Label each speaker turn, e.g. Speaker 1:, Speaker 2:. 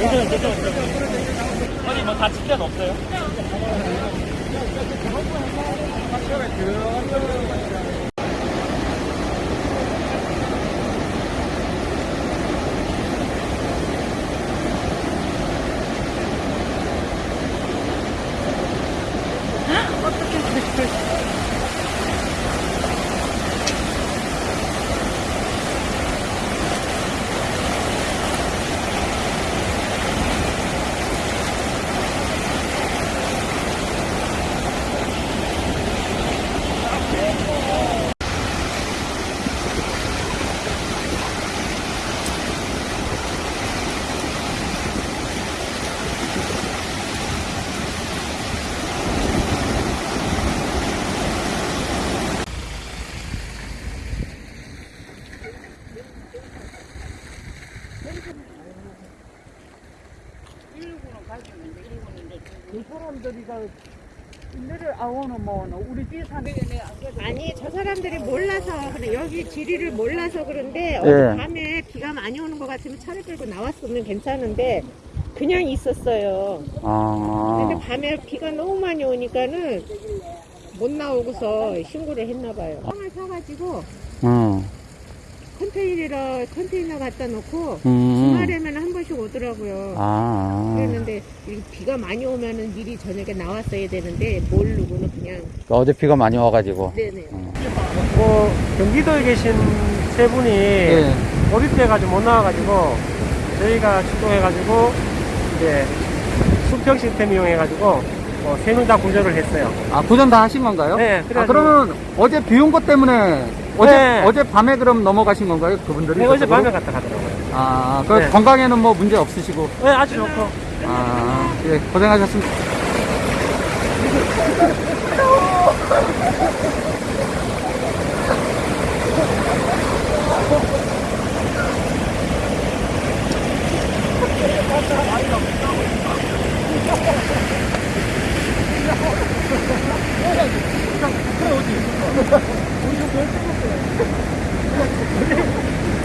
Speaker 1: 이거 이거 이거 뭐 다칠 데는 없어요?
Speaker 2: 그 사람들이 가 일을 아오는 뭐 우리 뒤에 사는
Speaker 3: 아니 저 사람들이 몰라서 그래 여기 지리를 몰라서 그런데
Speaker 2: 예.
Speaker 3: 어제 밤에 비가 많이 오는 것 같으면 차를 끌고 나왔으면 괜찮은데 그냥 있었어요.
Speaker 2: 아
Speaker 3: 근데 밤에 비가 너무 많이 오니까는 못 나오고서 신고를 했나 봐요. 땅을 사가지고
Speaker 2: 음,
Speaker 3: 컨테이너 컨테이너 갖다 놓고
Speaker 2: 음.
Speaker 3: 주말에만 한 번씩 오더라고요.
Speaker 2: 아
Speaker 3: 그랬는데 이 비가 많이 오면은 미리 저녁에 나왔어야 되는데 모르고는 그냥
Speaker 2: 어제 비가 많이 와가지고
Speaker 3: 네네.
Speaker 1: 뭐 경기도에 계신 세 분이
Speaker 2: 예.
Speaker 1: 고립돼가지고 못 나와가지고 저희가 출동해가지고 이제 수평 시스템 이용해가지고 뭐세명 다 구조를 했어요.
Speaker 2: 아 구전 다 하신 건가요?
Speaker 1: 네,
Speaker 2: 아,
Speaker 1: 그래가지고-
Speaker 2: 그러면 어제 비 온 것 때문에 어제
Speaker 1: 네.
Speaker 2: 어제 밤에 그럼 넘어가신 건가요 그분들이?
Speaker 1: 네, 어제 밤에 갔다 가더라고요.
Speaker 2: 아, 그
Speaker 1: 네.
Speaker 2: 건강에는 뭐 문제 없으시고?
Speaker 1: 네, 아주 좋고.
Speaker 2: 아, 예, 고생하셨습니다. 이거 뭘 찍었어요?